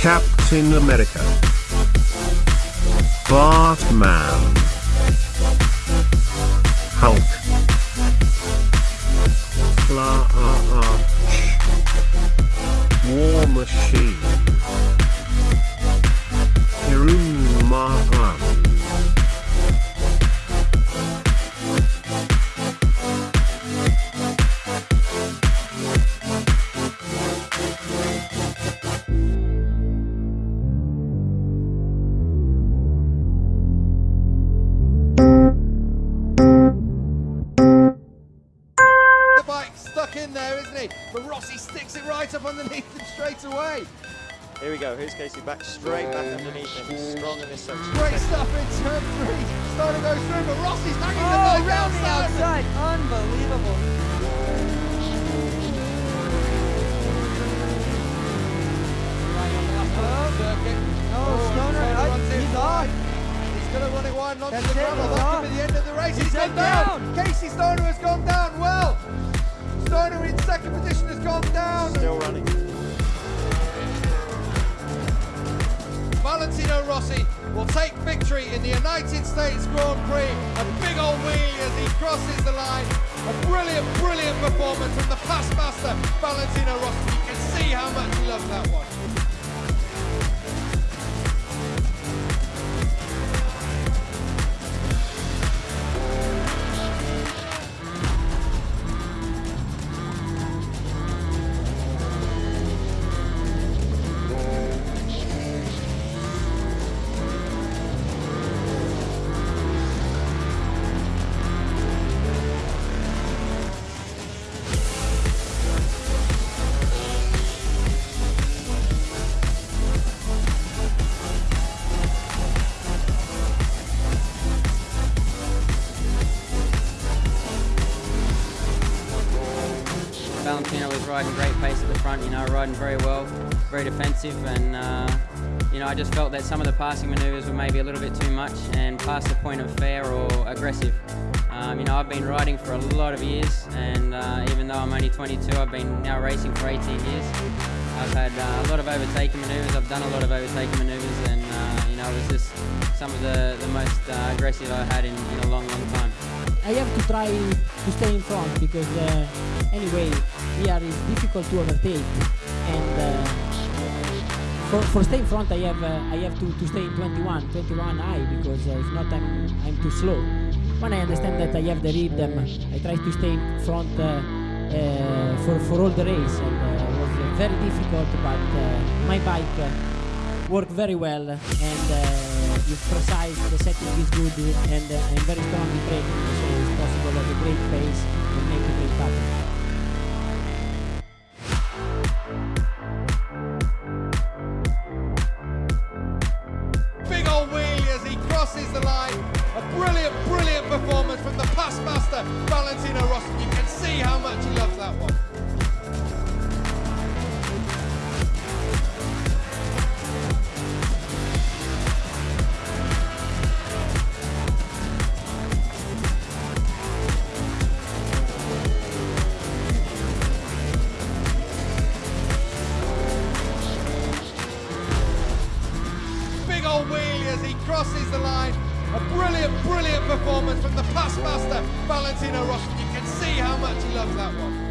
Captain America. Batman. Hulk. Flash. Stuck in there, isn't he? But Rossi sticks it right up underneath him straight away. Here we go. Here's Casey back straight back underneath him. He's strong in this section. Great stuff in turn three. Starting to go through, but Rossi's hanging Oh, the bike around the outside. outside. Unbelievable. Oh, oh Stoner, Stoner runs in he's wide. off. He's going to run it wide and onto That's the gravel. he's That's going to be the end of the race. He's he's gone down. down. Casey Stoner has gone down. Stoner in second position has gone down. Still running. Valentino Rossi will take victory in the United States Grand Prix. A big old wheelie as he crosses the line. A brilliant, brilliant performance from the past master, Valentino Rossi. You can see how much he loves that one. Valentino was riding great pace at the front, you know, riding very well, very defensive, and uh, you know, I just felt that some of the passing manoeuvres were maybe a little bit too much and past the point of fair or aggressive. Um, you know, I've been riding for a lot of years, and uh, even though I'm only 22, I've been now racing for 18 years. I've had uh, a lot of overtaking manoeuvres. I've done a lot of overtaking manoeuvres, and uh, you know, it was just some of the, the most uh, aggressive I've had in, in a long, long time. I have to try to stay in front because uh, anyway here is difficult to overtake. And uh, for, for stay in front I have uh, I have to, to stay in 21 21 high because uh, if not I'm I'm too slow. When I understand that I have the rhythm I try to stay in front uh, uh, for, for all the race. And it was very difficult but my bike worked very well. And is precise, the setting is good and uh, I'm very strong in braking so it's possible at a great pace and make a great pattern. Big old wheelie as he crosses the line. A brilliant, brilliant performance from the past master, Valentino Rossi. You can see how much he loves that one. He crosses the line. A brilliant, brilliant performance from the past master, Valentino Rossi. You can see how much he loves that one.